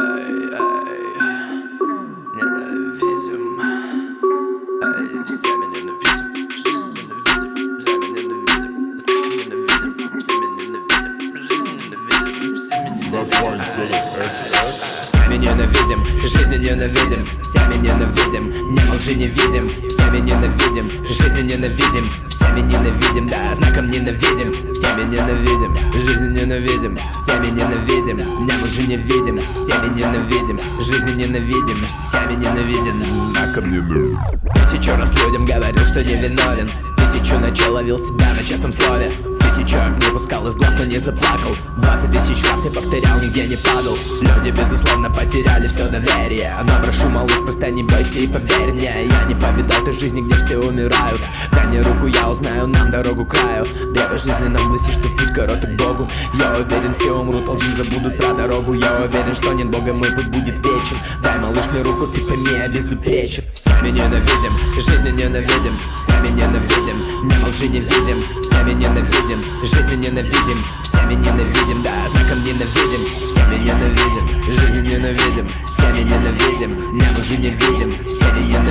Эй, эй, ненавидим Эй, все меня ненавидим Жизнь ненавидим, время ненавидим Знаки ненавидим, все меня ненавидим Жизнь ненавидим, все меня ненавидим Всеми ненавидим, жизни ненавидим Всеми ненавидим, не лжи не видим Всеми ненавидим, жизни ненавидим Всеми ненавидим, да, знаком ненавидим Всеми ненавидим, жизни ненавидим Всеми ненавидим, не лжи не видим Всеми ненавидим, жизни ненавидим Всеми ненавидим, знаком ненавидим. Тысячу раз людям говорил, что не виновен Тысячу ночей ловил себя на честном слове Тысячу огней пускал из глаз, но не заплакал. Двадцать тысяч раз я повторял, нигде не падал. Люди, безусловно, потеряли все доверие. Но прошу, малыш, просто не бойся и поверь мне. Я не повидал той жизни, где все умирают. Дай мне руку, я узнаю нам дорогу к краю. Древо жизни нам гласит, что путь короток Богу. Я уверен, все умрут, лжи забудут про дорогу. Я уверен, что нет Бога, мой путь будет вечен. Дай, малыш, мне руку, ты пойми, я безупречен Всеми ненавидим, жизни ненавидим Всеми ненавидим, не лжи не видим Всеми ненавидим, жизни ненавидим Всеми ненавидим, да, знаком ненавидим. Всеми ненавидим, жизни ненавидим Всеми ненавидим, не лжи не видим Всеми ненавидим, ненавидим ненавидим, ненавидим